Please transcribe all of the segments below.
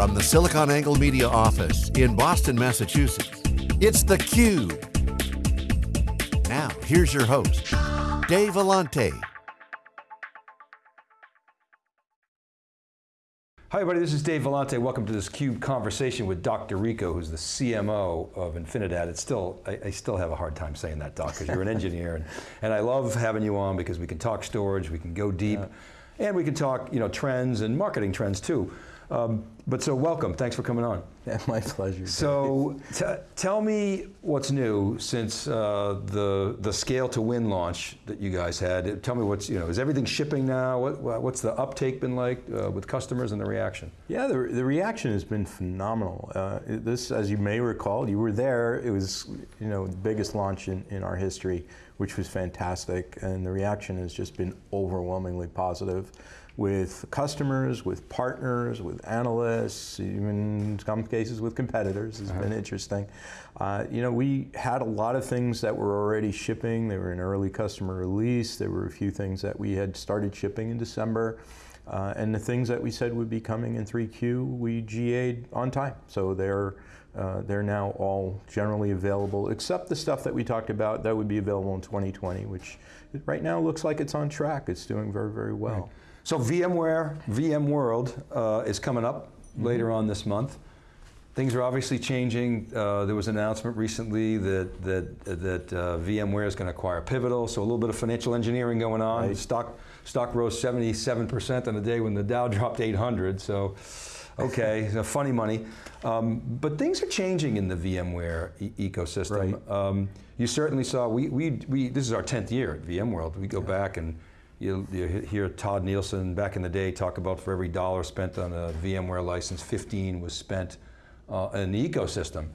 From the SiliconANGLE Media office in Boston, Massachusetts, it's theCUBE. Now, here's your host, Dave Vellante. Hi everybody, this is Dave Vellante. Welcome to this CUBE conversation with Doc D'Errico, who's the CMO of Infinidat. It's still, I, I still have a hard time saying that, Doc, because you're an engineer. And, and I love having you on because we can talk storage, we can go deep, yeah. and we can talk you know, trends and marketing trends too. Um, but so welcome, thanks for coming on. Yeah, my pleasure. So tell me what's new since uh, the the scale to win launch that you guys had. Tell me what's, you know, is everything shipping now? What, what's the uptake been like uh, with customers and the reaction? Yeah, the, the reaction has been phenomenal. Uh, this, as you may recall, you were there, it was you know, the biggest launch in, in our history, which was fantastic, and the reaction has just been overwhelmingly positive with customers, with partners, with analysts, even in some cases with competitors. It's uh -huh. been interesting. Uh, you know, we had a lot of things that were already shipping. They were in early customer release. There were a few things that we had started shipping in December. Uh, and the things that we said would be coming in 3Q, we GA'd on time. So they're, uh, they're now all generally available, except the stuff that we talked about that would be available in 2020, which right now looks like it's on track. It's doing very, very well. Right. So VMware, VMworld uh, is coming up mm -hmm. later on this month. Things are obviously changing. Uh, there was an announcement recently that that that uh, VMware is going to acquire Pivotal, so a little bit of financial engineering going on. Right. Stock stock rose 77% on the day when the Dow dropped 800. So, okay, funny money. Um, but things are changing in the VMware e ecosystem. Right. Um, you certainly saw. We we we. This is our 10th year at VMworld. We go yeah. back and you, you hear Todd Nielsen back in the day talk about for every dollar spent on a VMware license, 15 was spent uh, in the ecosystem.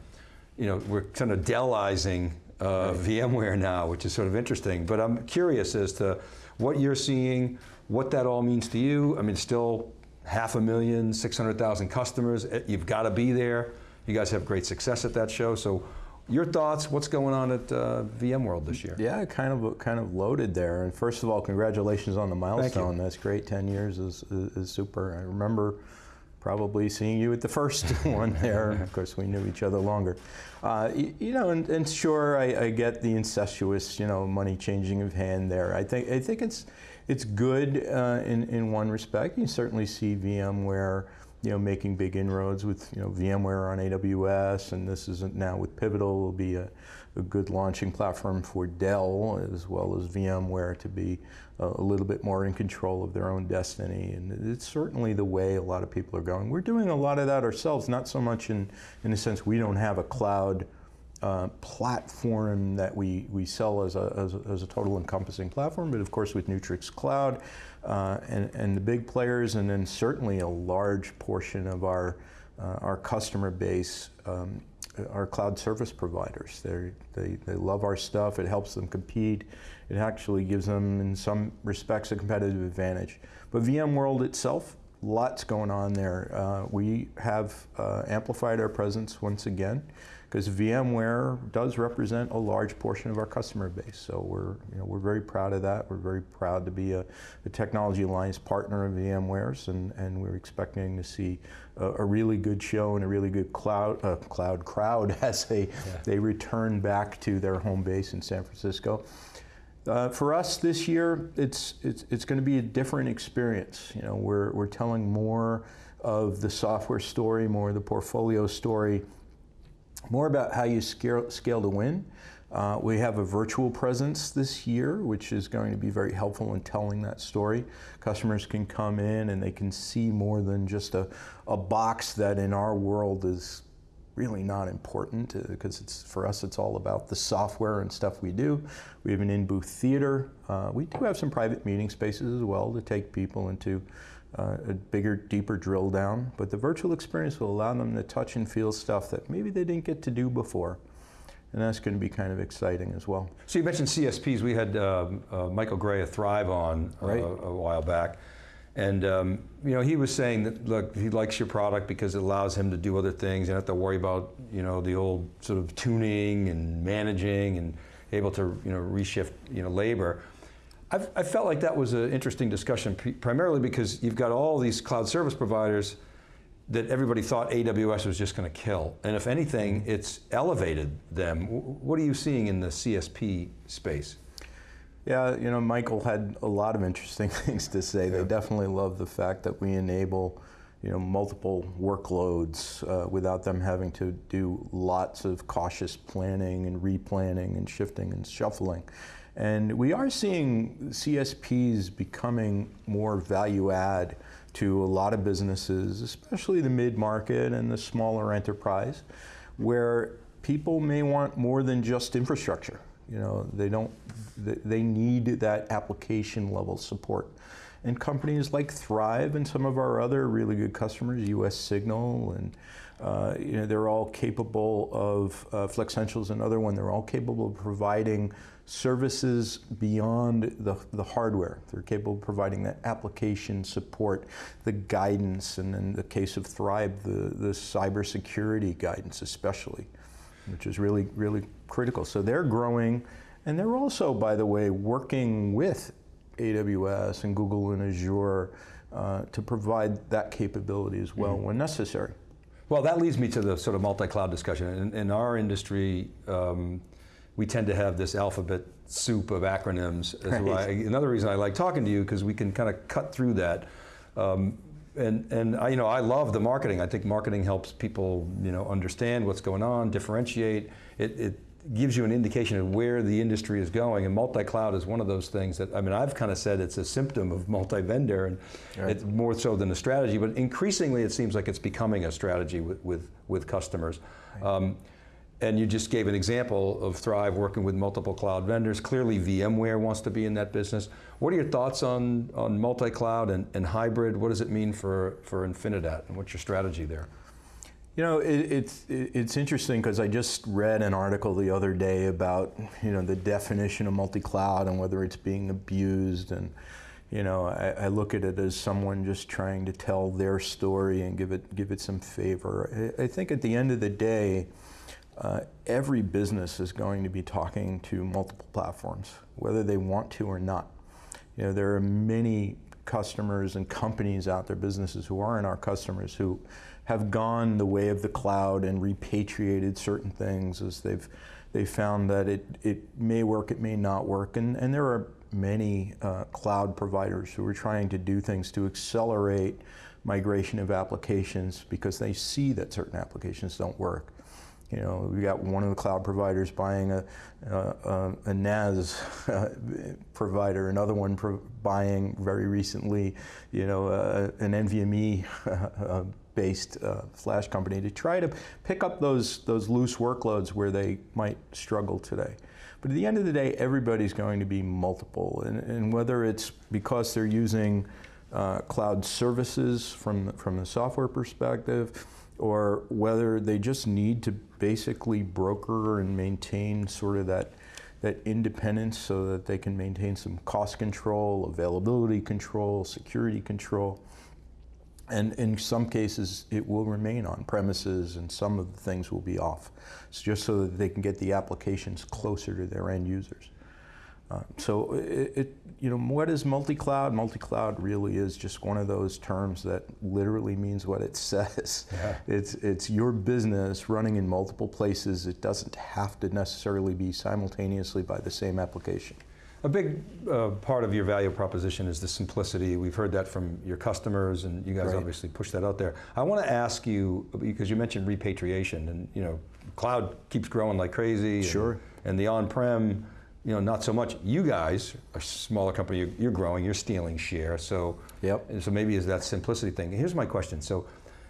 You know, we're kind of Dellizing uh, right. VMware now, which is sort of interesting. But I'm curious as to what you're seeing, what that all means to you. I mean, still half a million, 600,000 customers. Eh, you've got to be there. You guys have great success at that show. So your thoughts, what's going on at uh, VMworld this year? Yeah, kind of kind of loaded there. And first of all, congratulations on the milestone. That's great, 10 years is, is, is, super. I remember probably seeing you at the first one there. of course, we knew each other longer. Uh, you, you, know, and, and sure, I, I, get the incestuous, you know, money changing of hand there. I think, I think it's, it's good uh, in, in one respect. You certainly see VMware you know, making big inroads with you know, VMware on AWS, and this is now with Pivotal will be a, a good launching platform for Dell as well as VMware to be a, a little bit more in control of their own destiny. And it's certainly the way a lot of people are going. We're doing a lot of that ourselves, not so much in, in the sense we don't have a cloud uh, platform that we, we sell as a, as a, as, a, total encompassing platform, but of course with Neutrix Cloud uh, and, and the big players, and then certainly a large portion of our, uh, our customer base um, are cloud service providers. They're, they they love our stuff, it helps them compete, it actually gives them, in some respects, a competitive advantage. But VMworld itself, lots going on there. Uh, we have uh, amplified our presence once again because VMware does represent a large portion of our customer base. So we're, you know, we're very proud of that. We're very proud to be a, a Technology Alliance partner of VMware's and, and we're expecting to see a, a really good show and a really good cloud, uh, cloud crowd as they, yeah. they return back to their home base in San Francisco. Uh, for us this year, it's, it's, it's going to be a different experience. You know, we're, we're telling more of the software story, more of the portfolio story, more about how you scale, scale to win. Uh, we have a virtual presence this year, which is going to be very helpful in telling that story. Customers can come in and they can see more than just a, a box that in our world is really not important because uh, it's for us it's all about the software and stuff we do. We have an in-booth theater. Uh, we do have some private meeting spaces as well to take people into uh, a bigger, deeper drill down, but the virtual experience will allow them to touch and feel stuff that maybe they didn't get to do before. And that's going to be kind of exciting as well. So you mentioned CSPs. We had uh, uh, Michael Gray of Thrive on uh, right. a while back. And um, you know, he was saying that, look, he likes your product because it allows him to do other things. You don't have to worry about, you know, the old sort of tuning and managing and able to, you know, reshift, you know, labor. I've, I felt like that was an interesting discussion, primarily because you've got all these cloud service providers, that everybody thought AWS was just going to kill. And if anything, it's elevated them. What are you seeing in the CSP space? Yeah, you know, Michael had a lot of interesting things to say. Yeah. They definitely love the fact that we enable, you know, multiple workloads uh, without them having to do lots of cautious planning and replanning and shifting and shuffling. And we are seeing CSPs becoming more value add to a lot of businesses, especially the mid-market and the smaller enterprise, where people may want more than just infrastructure. You know, they don't, they need that application level support. And companies like Thrive and some of our other really good customers, US Signal, and uh, you know, they're all capable of, uh, Flexential's another one, they're all capable of providing services beyond the, the hardware. They're capable of providing that application support, the guidance, and in the case of Thrive, the, the cybersecurity guidance especially, which is really, really critical. So they're growing, and they're also, by the way, working with AWS and Google and Azure uh, to provide that capability as well mm -hmm. when necessary. Well, that leads me to the sort of multi-cloud discussion. In, in our industry, um, we tend to have this alphabet soup of acronyms. Right. another reason I like talking to you because we can kind of cut through that. Um, and and I, you know I love the marketing. I think marketing helps people you know understand what's going on, differentiate. It, it gives you an indication of where the industry is going, and multi-cloud is one of those things that, I mean, I've kind of said it's a symptom of multi-vendor, and right. it's more so than a strategy, but increasingly it seems like it's becoming a strategy with, with, with customers. Right. Um, and you just gave an example of Thrive working with multiple cloud vendors. Clearly VMware wants to be in that business. What are your thoughts on, on multi-cloud and, and hybrid? What does it mean for, for Infinidat, and what's your strategy there? You know, it, it's it's interesting because I just read an article the other day about you know the definition of multi-cloud and whether it's being abused, and you know I, I, look at it as someone just trying to tell their story and give it give it some favor. I, I think at the end of the day, uh, every business is going to be talking to multiple platforms, whether they want to or not. You know, there are many customers and companies out there, businesses who aren't our customers, who have gone the way of the cloud and repatriated certain things as they've they found that it, it may work, it may not work. And, and there are many uh, cloud providers who are trying to do things to accelerate migration of applications because they see that certain applications don't work. You know, we got one of the cloud providers buying a, a, a NAS provider, another one pro buying very recently, you know, uh, an NVMe uh, based uh, flash company to try to pick up those, those loose workloads where they might struggle today. But at the end of the day, everybody's going to be multiple. And, and whether it's because they're using uh, cloud services from, from the software perspective, or whether they just need to basically broker and maintain sort of that that independence so that they can maintain some cost control, availability control, security control. And in some cases, it will remain on premises and some of the things will be off. It's just so that they can get the applications closer to their end users. Uh, so it, it, you know, what is multi-cloud? Multi-cloud really is just one of those terms that literally means what it says. Yeah. It's, it's your business running in multiple places. It doesn't have to necessarily be simultaneously by the same application. A big uh, part of your value proposition is the simplicity. We've heard that from your customers, and you guys right. obviously push that out there. I want to ask you because you mentioned repatriation, and you know, cloud keeps growing like crazy. Sure. And, and the on-prem, you know, not so much. You guys, a smaller company, you're, you're growing, you're stealing share. So, yep. So maybe is that simplicity thing. Here's my question. So,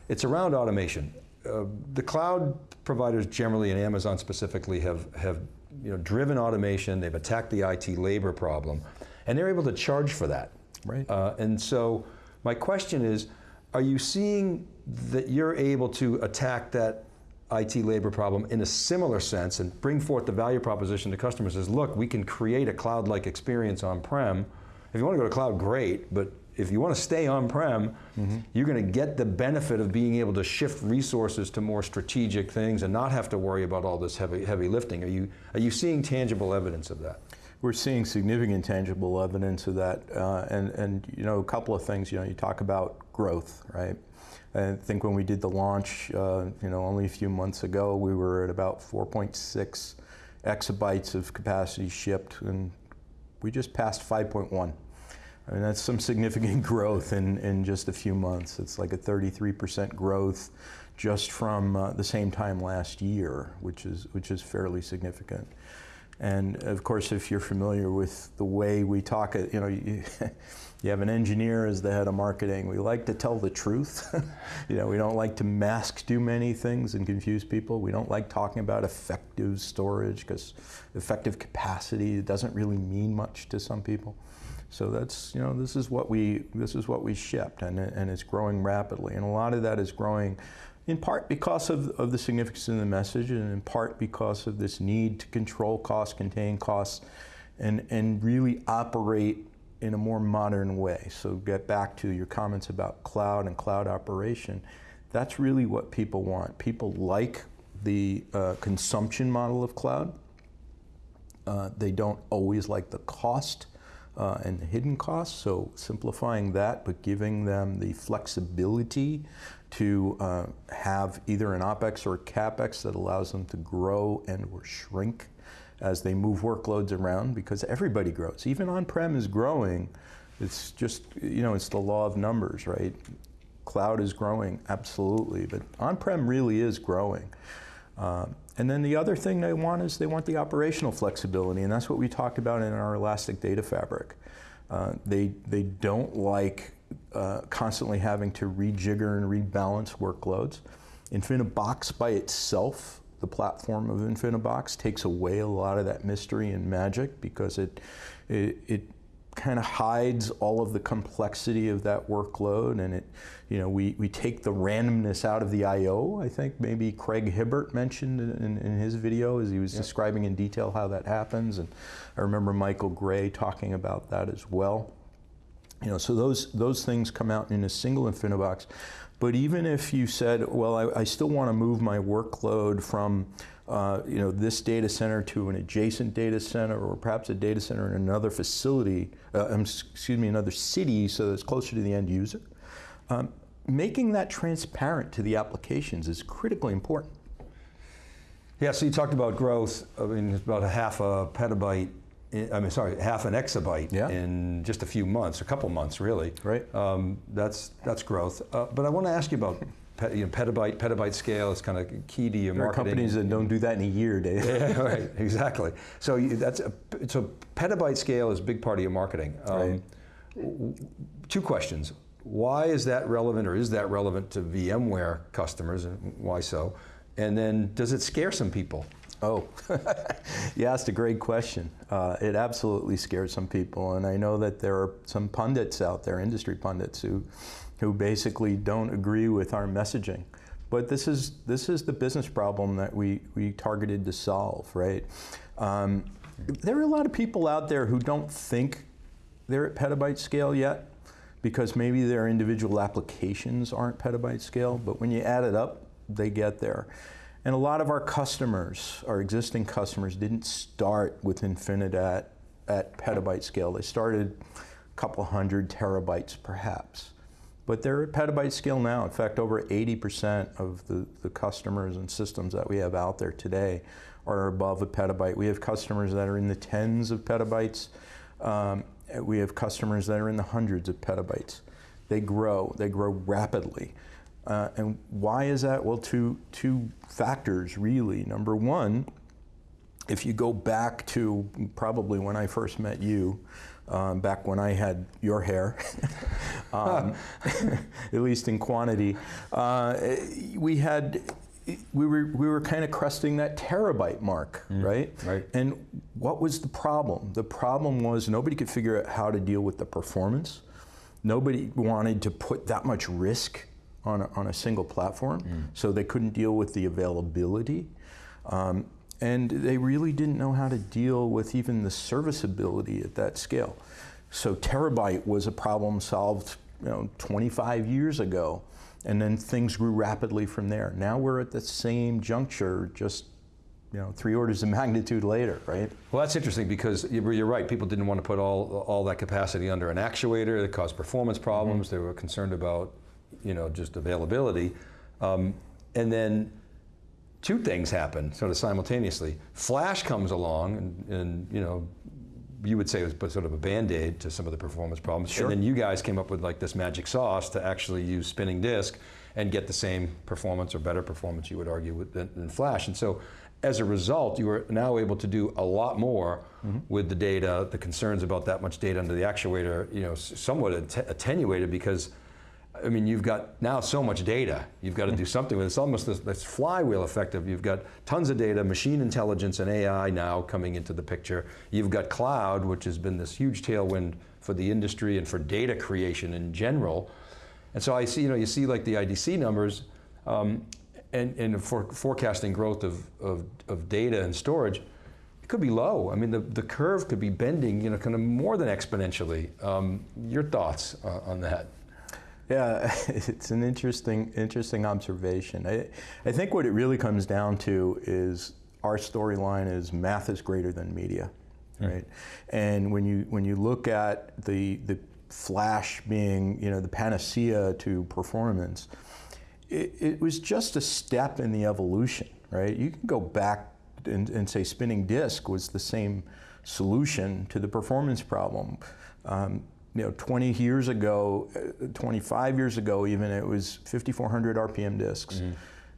it's around automation. Uh, the cloud providers generally, and Amazon specifically, have have you know, driven automation, they've attacked the IT labor problem, and they're able to charge for that. Right. Uh, and so my question is, are you seeing that you're able to attack that IT labor problem in a similar sense and bring forth the value proposition to customers as, look, we can create a cloud-like experience on-prem. If you want to go to cloud, great, but if you want to stay on-prem, mm -hmm. you're going to get the benefit of being able to shift resources to more strategic things and not have to worry about all this heavy, heavy lifting. Are you, are you seeing tangible evidence of that? we're seeing significant tangible evidence of that. Uh, and, and, you know, a couple of things, you know, you talk about growth, right? I think when we did the launch, uh, you know, only a few months ago, we were at about 4.6 exabytes of capacity shipped, and we just passed 5.1. I mean, that's some significant growth in, in just a few months. It's like a 33% growth just from uh, the same time last year, which is, which is fairly significant. And of course, if you're familiar with the way we talk, you know, you, you have an engineer as the head of marketing. We like to tell the truth. you know, we don't like to mask too many things and confuse people. We don't like talking about effective storage because effective capacity doesn't really mean much to some people. So that's you know this is what we this is what we shipped and and it's growing rapidly and a lot of that is growing in part because of, of the significance of the message and in part because of this need to control costs, contain costs, and, and really operate in a more modern way. So get back to your comments about cloud and cloud operation. That's really what people want. People like the uh, consumption model of cloud. Uh, they don't always like the cost uh, and hidden costs, so simplifying that, but giving them the flexibility to uh, have either an OpEx or CapEx that allows them to grow and or shrink as they move workloads around because everybody grows. Even on-prem is growing. It's just, you know, it's the law of numbers, right? Cloud is growing, absolutely, but on-prem really is growing. Uh, and then the other thing they want is they want the operational flexibility, and that's what we talked about in our Elastic Data Fabric. Uh, they, they don't like uh, constantly having to rejigger and rebalance workloads. InfiniBox by itself, the platform of InfiniBox, takes away a lot of that mystery and magic because it, it, it kind of hides all of the complexity of that workload and it, you know, we, we take the randomness out of the I.O. I think maybe Craig Hibbert mentioned in, in his video as he was yep. describing in detail how that happens. And I remember Michael Gray talking about that as well. You know, so those, those things come out in a single InfiniBox. But even if you said, well, I, I still want to move my workload from uh, you know, this data center to an adjacent data center or perhaps a data center in another facility, uh, um, excuse me, another city so that it's closer to the end user. Um, making that transparent to the applications is critically important. Yeah, so you talked about growth. I mean, it's about a half a petabyte I mean, sorry, half an exabyte yeah. in just a few months, a couple months, really. Right. Um, that's that's growth. Uh, but I want to ask you about you know, petabyte, petabyte scale is kind of key to your there marketing. There are companies that don't do that in a year, Dave. yeah, right, exactly. So you, that's a, so petabyte scale is a big part of your marketing. Um, right. Two questions. Why is that relevant, or is that relevant to VMware customers, and why so? And then, does it scare some people? Oh, you asked a great question. Uh, it absolutely scares some people, and I know that there are some pundits out there, industry pundits, who, who basically don't agree with our messaging. But this is this is the business problem that we we targeted to solve, right? Um, there are a lot of people out there who don't think they're at petabyte scale yet, because maybe their individual applications aren't petabyte scale. But when you add it up, they get there. And a lot of our customers, our existing customers, didn't start with Infinidat at petabyte scale. They started a couple hundred terabytes perhaps. But they're at petabyte scale now. In fact, over 80% of the, the customers and systems that we have out there today are above a petabyte. We have customers that are in the tens of petabytes. Um, we have customers that are in the hundreds of petabytes. They grow, they grow rapidly. Uh, and why is that? Well, two, two factors really. Number one, if you go back to probably when I first met you, um, back when I had your hair, um, at least in quantity, uh, we had we were we were kind of cresting that terabyte mark, mm, right? Right. And what was the problem? The problem was nobody could figure out how to deal with the performance. Nobody wanted to put that much risk on a, on a single platform, mm. so they couldn't deal with the availability. Um, and they really didn't know how to deal with even the serviceability at that scale. So terabyte was a problem solved you know, 25 years ago, and then things grew rapidly from there. Now we're at the same juncture, just you know, three orders of magnitude later, right? Well, that's interesting because you're right. People didn't want to put all, all that capacity under an actuator. It caused performance problems. Mm-hmm. They were concerned about, you know, just availability. Um, and then two things happen sort of simultaneously. Flash comes along and, and you know, you would say it was sort of a band-aid to some of the performance problems. Sure. And then you guys came up with like this magic sauce to actually use spinning disk and get the same performance or better performance, you would argue, with, than, than Flash. And so as a result, you are now able to do a lot more mm-hmm. with the data. The concerns about that much data under the actuator, you know, somewhat attenuated because I mean, you've got now so much data. You've got to do mm-hmm. something with it. It's almost this, this, flywheel effect of you've got tons of data, machine intelligence and AI now coming into the picture. You've got cloud, which has been this huge tailwind for the industry and for data creation in general. And so I see, you know, you see like the IDC numbers, um, and, and for forecasting growth of, of, of, data and storage, it could be low. I mean, the, the curve could be bending, you know, kind of more than exponentially. Um, your thoughts uh, on that? Yeah, it's an interesting, interesting observation. I, I think what it really comes down to is our storyline is math is greater than media, mm. right? And when you when you look at the the flash being you know the panacea to performance, it, it was just a step in the evolution, right? You can go back and, and say spinning disk was the same solution to the performance problem. Um, you know, 20 years ago, uh, 25 years ago even, it was 5,400 RPM disks. Mm-hmm.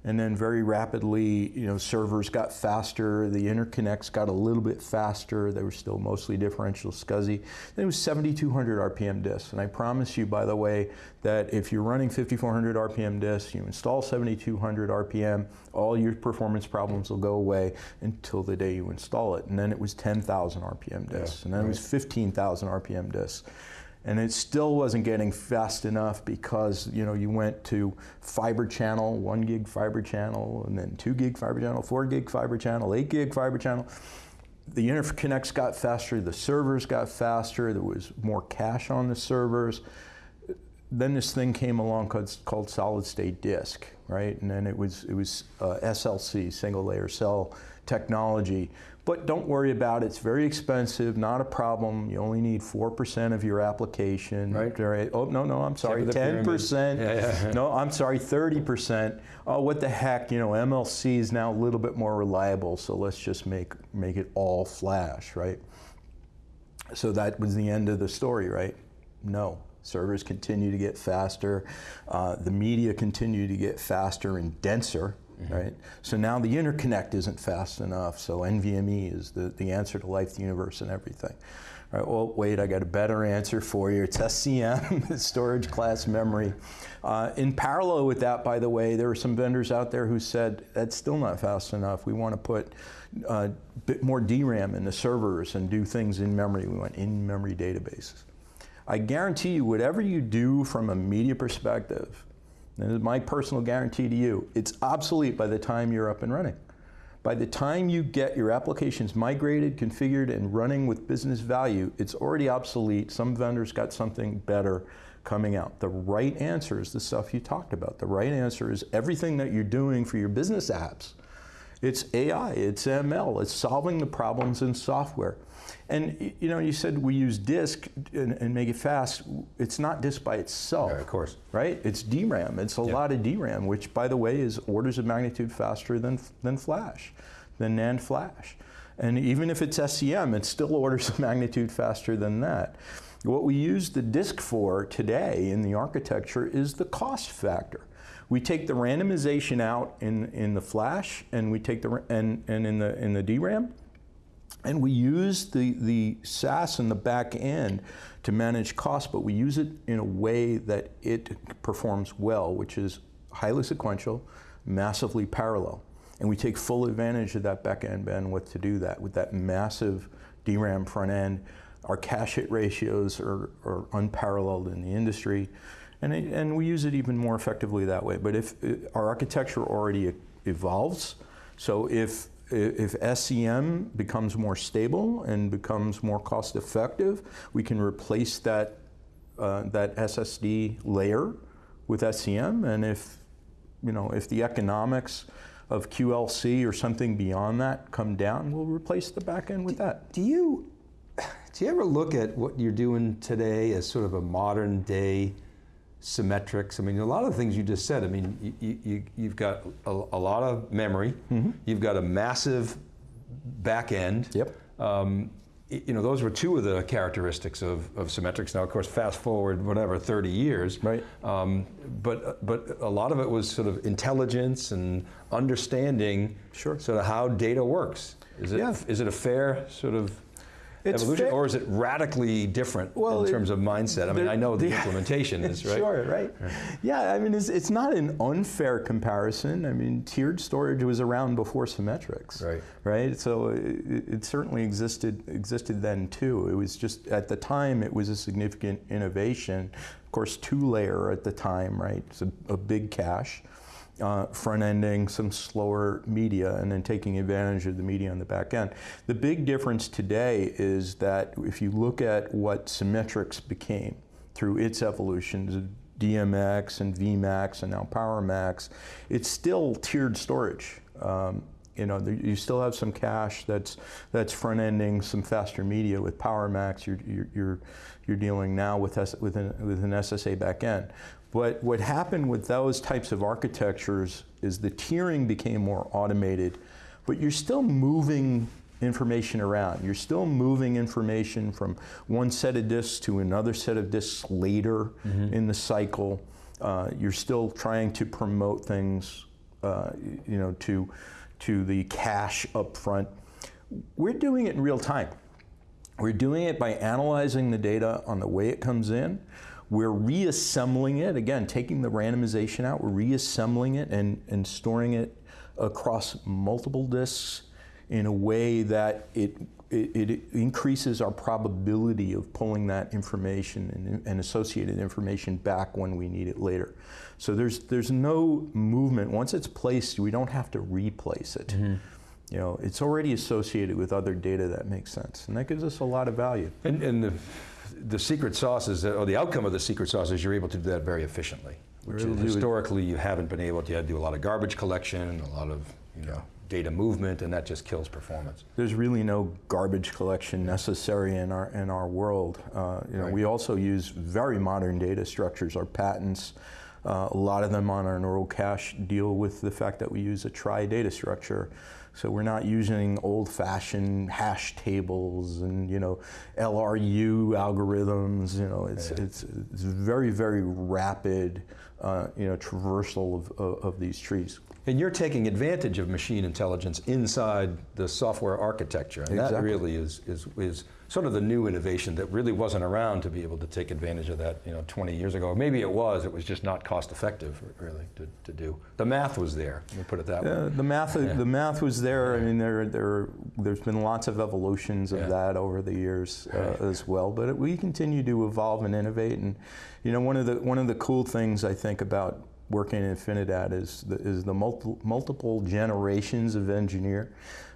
And then very rapidly, you know, servers got faster, the interconnects got a little bit faster, they were still mostly differential SCSI. Then it was 7,200 RPM disks. And I promise you, by the way, that if you're running 5,400 RPM disks, you install 7,200 RPM, all your performance problems will go away until the day you install it. And then it was 10,000 RPM disks, yeah, and then right. it was 15,000 RPM disks and it still wasn't getting fast enough because you know you went to fiber channel, one gig fiber channel, and then two gig fiber channel, four gig fiber channel, eight gig fiber channel. The interconnects got faster, the servers got faster, there was more cache on the servers. Then this thing came along called, called solid state disk, right? And then it was it was uh, SLC, single layer cell technology, but don't worry about it. It's very expensive, not a problem. You only need 4% of your application. Right. right. Oh, no, no, I'm sorry. 10%. Yeah, yeah. no, I'm sorry, 30%. Oh, what the heck? You know, MLC is now a little bit more reliable, so let's just make, make it all flash, right? So that was the end of the story, right? No. Servers continue to get faster. Uh, the media continue to get faster and denser Mm-hmm. right? So now the interconnect isn't fast enough, so NVMe is the, the answer to life, the universe, and everything. All right, well, wait, I got a better answer for you. It's SCM, storage class memory. Uh, in parallel with that, by the way, there were some vendors out there who said that's still not fast enough. We want to put a uh, bit more DRAM in the servers and do things in memory. We want in-memory databases. I guarantee you, whatever you do from a media perspective, and my personal guarantee to you, it's obsolete by the time you're up and running. By the time you get your applications migrated, configured, and running with business value, it's already obsolete. Some vendors got something better coming out. The right answer is the stuff you talked about. The right answer is everything that you're doing for your business apps. It's AI, it's ML, it's solving the problems in software. And you know, you said we use disk and, and make it fast. It's not disk by itself. Yeah, of course. Right? It's DRAM. It's a lot of DRAM, which by the way is orders of magnitude faster than, than flash, than NAND flash. And even if it's SCM, it's still orders of magnitude faster than that. What we use the disk for today in the architecture is the cost factor. We take the randomization out in, in the flash and we take the and, and in the in the DRAM and we use the, the SAS in the back end to manage costs, but we use it in a way that it performs well, which is highly sequential, massively parallel. And we take full advantage of that back end bandwidth to do that with that massive DRAM front end. Our cache hit ratios are, are unparalleled in the industry. And, it, and we use it even more effectively that way. But if our architecture already evolves, so if if SCM becomes more stable and becomes more cost effective, we can replace that, uh, that SSD layer with SCM. And if you know, if the economics of QLC or something beyond that come down, we'll replace the back end with that. Do you do you ever look at what you're doing today as sort of a modern day Symmetrix? I mean, a lot of the things you just said. I mean, you, you, you've got a, a lot of memory. Mm-hmm. You've got a massive back end. Yep. Um, you know, those were two of the characteristics of, of Symmetrix. Now, of course, fast forward, whatever, 30 years. Right. Um, but, but a lot of it was sort of intelligence and understanding sure. sort of how data works. Is it, yeah. is it a fair sort of evolution, or is it radically different well, in terms it, of mindset? I mean, I know the, the implementation is right. Sure, right. Yeah, I mean, it's, it's not an unfair comparison. I mean, tiered storage was around before Symmetrix, right? Right. So uh, it, it certainly existed existed then too. It was just at the time it was a significant innovation. Of course, two layer at the time, right? It's a, a big cache uh, front ending some slower media and then taking advantage of the media on the back end. The big difference today is that if you look at what Symmetrix became through its evolutions, DMX and VMAX and now PowerMax, it's still tiered storage. Um, you know, you still have some cache that's that's front ending some faster media with PowerMax. You're you're you're, you're dealing now with S, with an, with an SSA backend. But what happened with those types of architectures is the tiering became more automated, but you're still moving information around. You're still moving information from one set of disks to another set of disks later mm-hmm. in the cycle. Uh, you're still trying to promote things, uh, you know, to to the cache up front. We're doing it in real time. We're doing it by analyzing the data on the way it comes in. We're reassembling it, again, taking the randomization out, we're reassembling it and, and storing it across multiple disks in a way that it, it, it increases our probability of pulling that information and, and, associated information back when we need it later. So there's, there's no movement. Once it's placed, we don't have to replace it. Mm-hmm. You know, it's already associated with other data that makes sense, and that gives us a lot of value. And, and the the secret sauce is, or the outcome of the secret sauce is you're able to do that very efficiently. Which historically you haven't been able to. You had to do a lot of garbage collection, a lot of you know, data movement, and that just kills performance. There's really no garbage collection necessary in our in our world. Uh, you know, right. we also use very modern data structures. Our patents, uh, a lot of them on our neural cache deal with the fact that we use a trie data structure. So we're not using old-fashioned hash tables and you know LRU algorithms. You know, it's yeah. it's, it's very very rapid, uh, you know, traversal of, of, of these trees. And you're taking advantage of machine intelligence inside the software architecture, and exactly. that really is, is, is sort of the new innovation that really wasn't around to be able to take advantage of that you know, 20 years ago. maybe it was, it was just not cost effective really to, to do. The math was there, let me put it that way. the, math, yeah. the math was there. I mean, there, there, there's been lots of evolutions of yeah. that over the years uh, right. as well, but it, we continue to evolve and innovate. And you know, one of the, one of the cool things I think about working in Infinidat is the, is the multi, multiple generations of engineer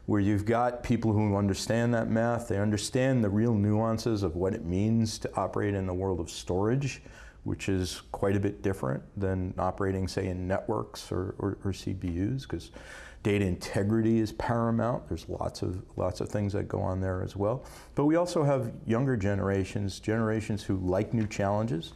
where you've got people who understand that math, they understand the real nuances of what it means to operate in the world of storage, which is quite a bit different than operating, say, in networks or, or, or CPUs, because data integrity is paramount. There's lots of lots of things that go on there as well. But we also have younger generations, generations who like new challenges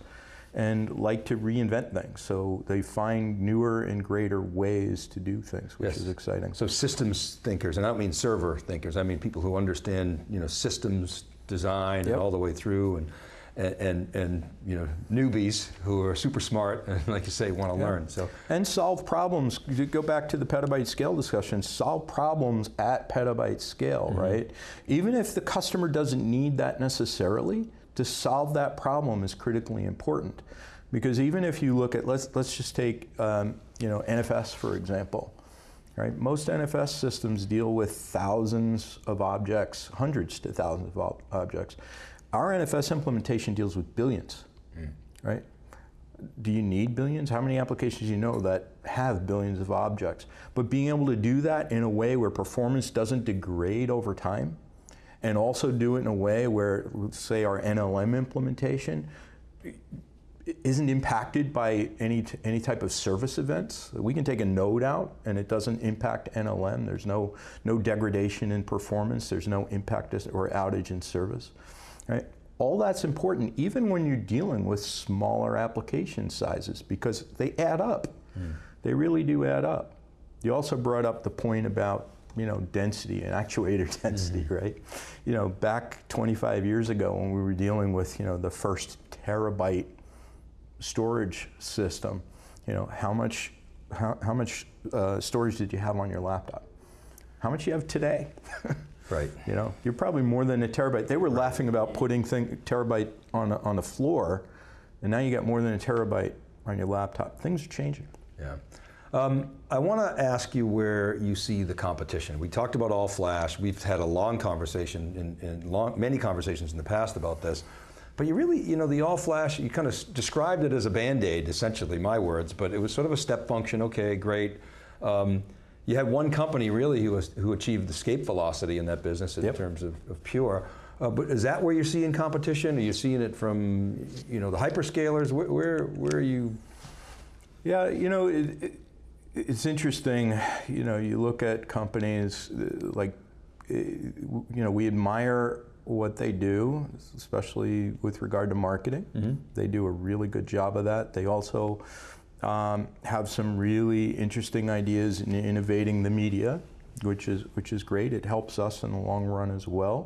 and like to reinvent things. So they find newer and greater ways to do things, which yes. is exciting. So systems thinkers, and I don't mean server thinkers, I mean people who understand you know systems design yep. and all the way through and and, and, and, you know newbies who are super smart and like you say want to yeah. learn so and solve problems you go back to the petabyte scale discussion solve problems at petabyte scale mm-hmm. right even if the customer doesn't need that necessarily to solve that problem is critically important. Because even if you look at, let's, let's just take um, you know, NFS for example. Right? Most NFS systems deal with thousands of objects, hundreds to thousands of ob objects. Our NFS implementation deals with billions, mm. right? Do you need billions? How many applications do you know that have billions of objects? But being able to do that in a way where performance doesn't degrade over time and also do it in a way where, say, our NLM implementation, isn't impacted by any, any type of service events. We can take a node out and it doesn't impact NLM. There's no, no degradation in performance. There's no impact or outage in service. Right? All that's important even when you're dealing with smaller application sizes because they add up. Mm. They really do add up. You also brought up the point about you know, density and actuator density, mm -hmm. right? You know, back 25 years ago when we were dealing with, you know, the first terabyte storage system, you know, how much, how, how much uh, storage did you have on your laptop? How much you have today? right. You know, you're probably more than a terabyte. They were right. laughing about putting thing, terabyte on, a, on the floor, and now you got more than a terabyte on your laptop. Things are changing. Yeah. Um, I want to ask you where you see the competition. We talked about all flash. We've had a long conversation, in, in long, many conversations in the past about this. But you really, you know, the all flash, you kind of described it as a band-aid, essentially, my words, but it was sort of a step function, okay, great. Um, you had one company really who, was, who achieved escape velocity in that business in yep. terms of, of Pure. Uh, but is that where you're seeing competition? Are you seeing it from, you know, the hyperscalers? Where, where, where are you? Yeah, you know, it, it, it's interesting, you know, you look at companies uh, like, uh, you know, we admire what they do, especially with regard to marketing. Mm -hmm. They do a really good job of that. They also um, have some really interesting ideas in innovating the media, which is which is great. It helps us in the long run as well.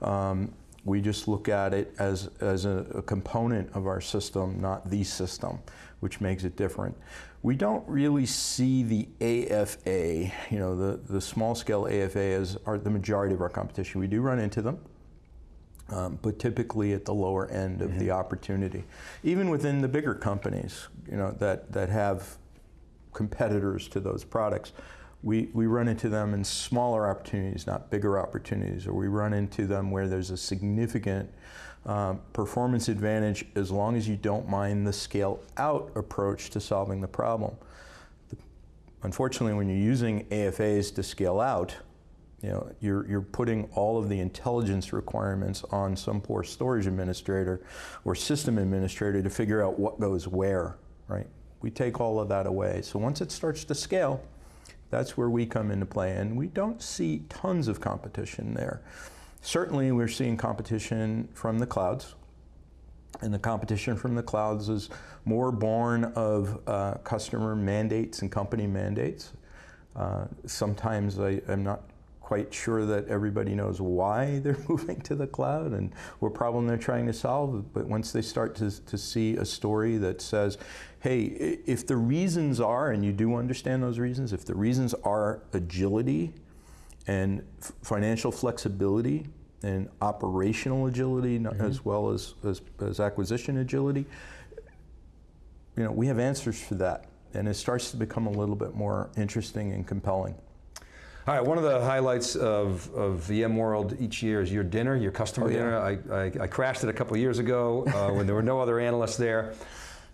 Um, we just look at it as, as a, a, component of our system, not the system, which makes it different. We don't really see the AFA, you know, the, the small scale AFA as are the majority of our competition. We do run into them. Um, but typically at the lower end of mm -hmm. the mm-hmm. opportunity. Even within the bigger companies, you know, that, that have competitors to those products, we, we run into them in smaller opportunities, not bigger opportunities, or we run into them where there's a significant um, performance advantage as long as you don't mind the scale out approach to solving the problem. The, unfortunately, when you're using AFAs to scale out, you know, you're, you're putting all of the intelligence requirements on some poor storage administrator or system administrator to figure out what goes where, right? We take all of that away. So once it starts to scale, that's where we come into play, and we don't see tons of competition there. Certainly, we're seeing competition from the clouds, and the competition from the clouds is more born of uh, customer mandates and company mandates. Uh, sometimes I, am not quite sure that everybody knows why they're moving to the cloud and what problem they're trying to solve. But once they start to, to see a story that says, hey, if the reasons are, and you do understand those reasons, if the reasons are agility and financial flexibility and operational agility mm -hmm. as well as, as, as acquisition agility, you know, we have answers for that. And it starts to become a little bit more interesting and compelling. All right, one of the highlights of, of VMworld each year is your dinner, your customer oh, yeah. dinner. I, I, I, crashed it a couple years ago uh, when there were no other analysts there.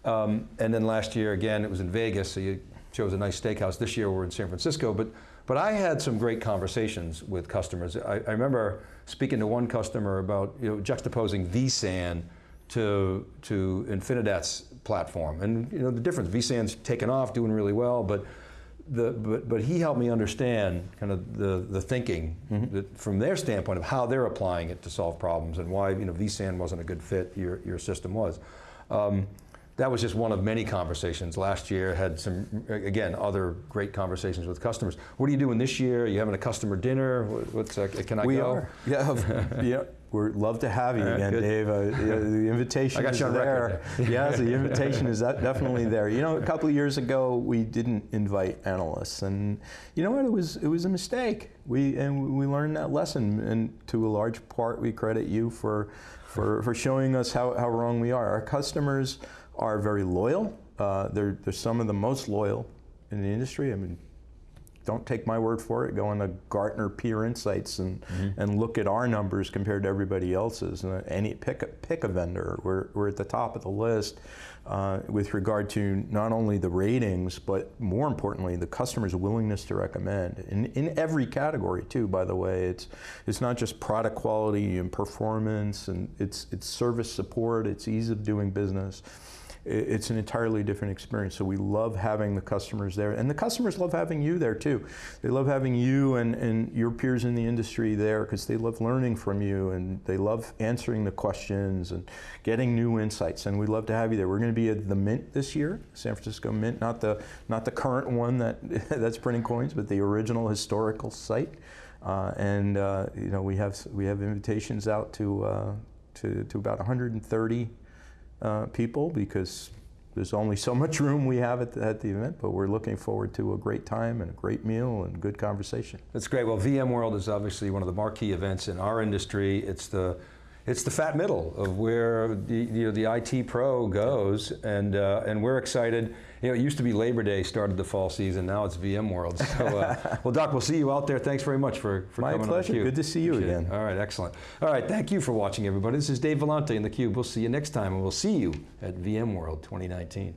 Um, and then last year, again, it was in Vegas, so you chose a nice steakhouse. This year we're in San Francisco, but, but I had some great conversations with customers. I, I remember speaking to one customer about you know, juxtaposing vSAN to, to Infinidat's platform. And you know, the difference, vSAN's taken off, doing really well, but the, but, but he helped me understand kind of the, the thinking mm -hmm. that from their standpoint of how they're applying it to solve problems and why you know, vSAN wasn't a good fit, your, your system was. Um, that was just one of many conversations. Last year had some, again, other great conversations with customers. What are you doing this year? Are you having a customer dinner? What's, uh, can I we go? We are, yeah, yeah. We'd love to have you right, again, good. Dave. Uh, the invitation is there. yes, the invitation is definitely there. You know, a couple of years ago, we didn't invite analysts, and you know what? It was it was a mistake. We and we learned that lesson, and to a large part, we credit you for for for showing us how how wrong we are. Our customers are very loyal. Uh, they're they're some of the most loyal in the industry. I mean, don't take my word for it. Go into Gartner Peer Insights and, mm -hmm. and look at our numbers compared to everybody else's. And any pick a, pick a vendor. We're, we're at the top of the list uh, with regard to not only the ratings, but more importantly, the customer's willingness to recommend. In, in every category too, by the way. It's, it's not just product quality and performance, and it's, it's service support, it's ease of doing business. It's an entirely different experience. So we love having the customers there, and the customers love having you there too. They love having you and, and your peers in the industry there because they love learning from you and they love answering the questions and getting new insights. And we'd love to have you there. We're going to be at the Mint this year, San Francisco Mint, not the not the current one that that's printing coins, but the original historical site. Uh, and uh, you know we have we have invitations out to uh, to, to about 130 uh, people because there's only so much room we have at the, at the event, but we're looking forward to a great time and a great meal and good conversation. That's great. Well, VMworld is obviously one of the marquee events in our industry. It's the it's the fat middle of where the, you know, the IT pro goes, and uh, and we're excited. You know, it used to be Labor Day started the fall season. Now it's VMworld. So, uh, well, Doc, we'll see you out there. Thanks very much for, for My coming pleasure. on theCUBE. Good to see you Appreciate it. again. All right, excellent. All right, thank you for watching, everybody. This is Dave Vellante in theCUBE. We'll see you next time, and we'll see you at VMworld 2019.